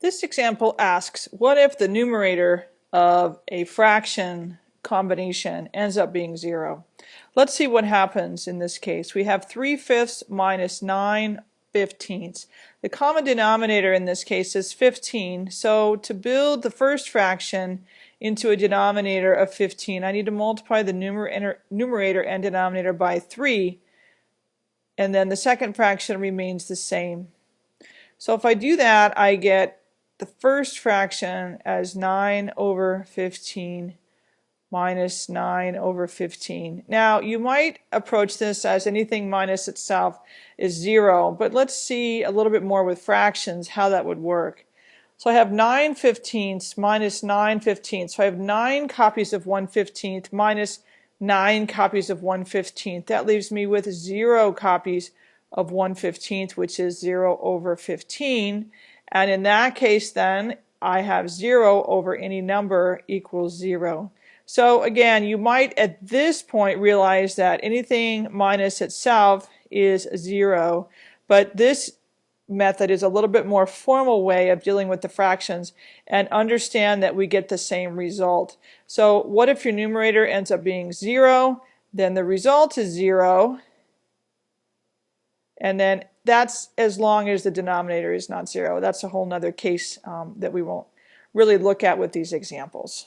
This example asks, what if the numerator of a fraction combination ends up being 0? Let's see what happens in this case. We have 3 fifths minus 9 fifteenths. The common denominator in this case is 15, so to build the first fraction into a denominator of 15, I need to multiply the numerator and denominator by 3, and then the second fraction remains the same. So if I do that, I get the first fraction as 9 over 15 minus 9 over 15. Now you might approach this as anything minus itself is 0, but let's see a little bit more with fractions how that would work. So I have 9 fifteenths minus 9 fifteenths. So I have 9 copies of 1 fifteenth minus 9 copies of 1 fifteenth. That leaves me with 0 copies of 1 15th, which is 0 over 15. And in that case then, I have 0 over any number equals 0. So again, you might at this point realize that anything minus itself is 0, but this method is a little bit more formal way of dealing with the fractions and understand that we get the same result. So what if your numerator ends up being 0? Then the result is 0 and then that's as long as the denominator is not zero. That's a whole nother case um, that we won't really look at with these examples.